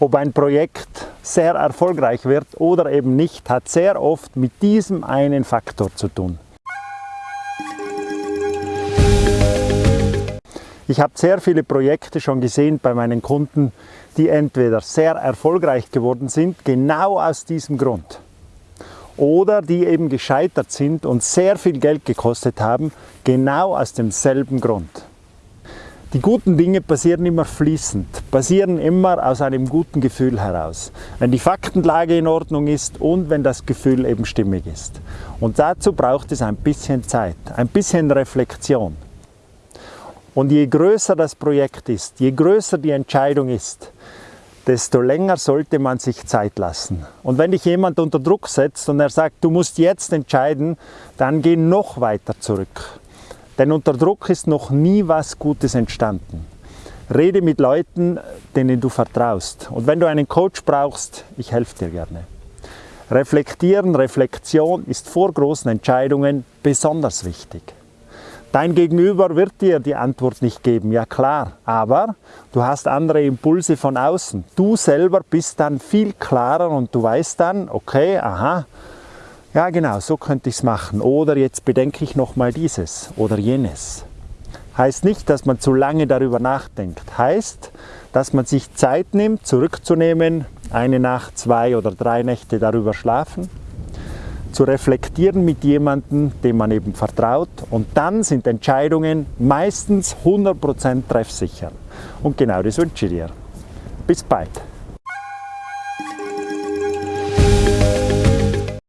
Ob ein Projekt sehr erfolgreich wird oder eben nicht, hat sehr oft mit diesem einen Faktor zu tun. Ich habe sehr viele Projekte schon gesehen bei meinen Kunden, die entweder sehr erfolgreich geworden sind, genau aus diesem Grund, oder die eben gescheitert sind und sehr viel Geld gekostet haben, genau aus demselben Grund. Die guten Dinge passieren immer fließend, passieren immer aus einem guten Gefühl heraus. Wenn die Faktenlage in Ordnung ist und wenn das Gefühl eben stimmig ist. Und dazu braucht es ein bisschen Zeit, ein bisschen Reflexion. Und je größer das Projekt ist, je größer die Entscheidung ist, desto länger sollte man sich Zeit lassen. Und wenn dich jemand unter Druck setzt und er sagt, du musst jetzt entscheiden, dann geh noch weiter zurück. Denn unter Druck ist noch nie was Gutes entstanden. Rede mit Leuten, denen du vertraust. Und wenn du einen Coach brauchst, ich helfe dir gerne. Reflektieren, Reflexion ist vor großen Entscheidungen besonders wichtig. Dein Gegenüber wird dir die Antwort nicht geben, ja klar, aber du hast andere Impulse von außen. Du selber bist dann viel klarer und du weißt dann, okay, aha, ja genau, so könnte ich es machen. Oder jetzt bedenke ich noch mal dieses oder jenes. Heißt nicht, dass man zu lange darüber nachdenkt. Heißt, dass man sich Zeit nimmt, zurückzunehmen, eine Nacht, zwei oder drei Nächte darüber schlafen, zu reflektieren mit jemandem, dem man eben vertraut und dann sind Entscheidungen meistens 100% treffsicher. Und genau das wünsche ich dir. Bis bald.